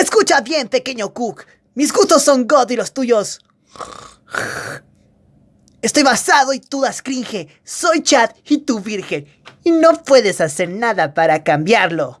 Escucha bien, pequeño Cook. Mis gustos son God y los tuyos. Estoy basado y tú das cringe. Soy Chad y tú virgen. Y no puedes hacer nada para cambiarlo.